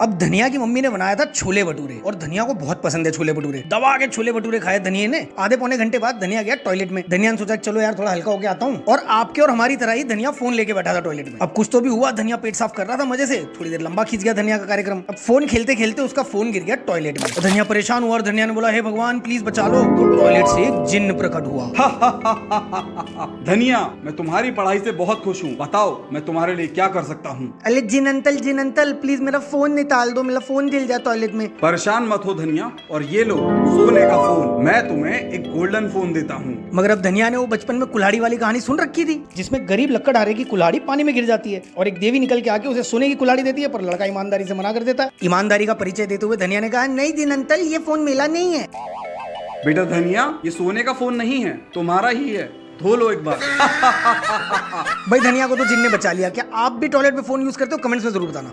अब धनिया की मम्मी ने बनाया था छोले भटूरे और धनिया को बहुत पसंद है छोले भटूरे। दबा के छोले भटूरे खाए धनिया ने। आधे पौने घंटे बाद धनिया गया टॉयलेट में। धनिया ने सोचा चलो यार थोड़ा हल्का होके आता हूँ। और आपके और हमारी तरह ही धनिया फ़ोन लेके बैठा था टॉयलेट में। अब कुछ तो भी हुआ धनिया पेट साफ़ कर रहा था मज़े से। थोड़ी देर लंबा खींच गया धनिया का कार्यक्रम। अब फ़ोन खेलते खेलते उसका फ़ोन गिर गया टॉयलेट में। तो धनिया परेशान हुआ और धनिया ने बोला हे भगवान प्लीज़ बचा लो। तो टॉयलेट से एक जिन्न प्रकट हुआ। धनिया मैं तुम्हारी पढ़ाई से बहुत खुश हूँ। बताओ मैं तुम्हारे लिए क्या कर सकता हूँ? अरे जिन अंतल जिन अंतल प्लीज़ मेरा फ़ोन निकाल दो मेरा फ़ोन दिल जाए टॉयलेट में। परेशान मत हो धनिया और ये लो सोने का फ़ोन। मैं तुम्हें एक गोल्डन फ़ोन देता हूँ। मगर अब धनिया ने वो बचपन में कुल्हाड़ी वाली कहानी सुन रखी थी जिसमें गरीब लक्कड़हारे की कुल्हाड़ी पानी में गिर जाती है और एक देवी निकल के आके उसे सोने की कुल्हाड़ी देती है पर लड़का ईमानदारी से मना कर देता है। ईमानदारी का परिचय देते हुए धनिया ने कहा नहीं दिन अंतल ये फ़ोन मेला नहीं है। बेटा धनिया ये सोने का फ़ोन नहीं है तुम्हारा ही है। धो लो एक बार। भाई धनिया को तो जिन ने बचा लिया क्या आप भी टॉयलेट में फ़ोन यूज़ करते हो? कमेंट्स में ज़रूर बताना।